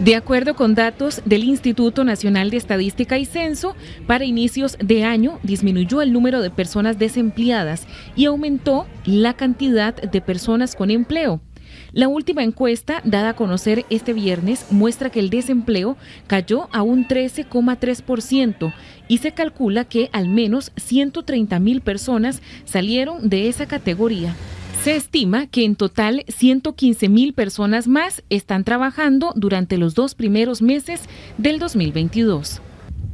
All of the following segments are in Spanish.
De acuerdo con datos del Instituto Nacional de Estadística y Censo, para inicios de año disminuyó el número de personas desempleadas y aumentó la cantidad de personas con empleo. La última encuesta, dada a conocer este viernes, muestra que el desempleo cayó a un 13,3% y se calcula que al menos 130 mil personas salieron de esa categoría. Se estima que en total 115 mil personas más están trabajando durante los dos primeros meses del 2022.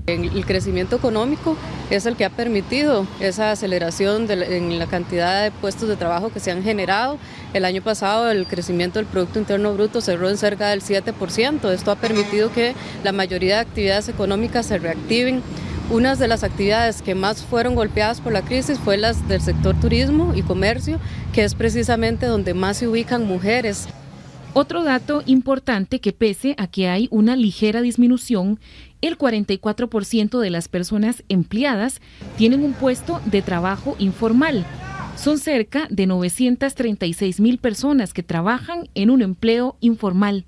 El crecimiento económico es el que ha permitido esa aceleración en la cantidad de puestos de trabajo que se han generado. El año pasado el crecimiento del Producto Interno Bruto cerró en cerca del 7%. Esto ha permitido que la mayoría de actividades económicas se reactiven. Unas de las actividades que más fueron golpeadas por la crisis fue las del sector turismo y comercio, que es precisamente donde más se ubican mujeres. Otro dato importante que pese a que hay una ligera disminución, el 44% de las personas empleadas tienen un puesto de trabajo informal. Son cerca de 936 mil personas que trabajan en un empleo informal.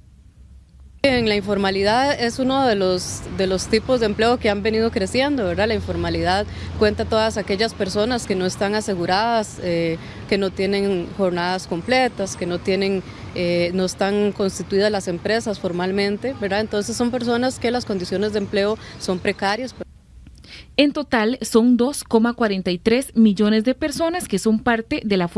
En la informalidad es uno de los, de los tipos de empleo que han venido creciendo, ¿verdad? La informalidad cuenta todas aquellas personas que no están aseguradas, eh, que no tienen jornadas completas, que no, tienen, eh, no están constituidas las empresas formalmente, ¿verdad? Entonces son personas que las condiciones de empleo son precarias. En total son 2,43 millones de personas que son parte de la fuerza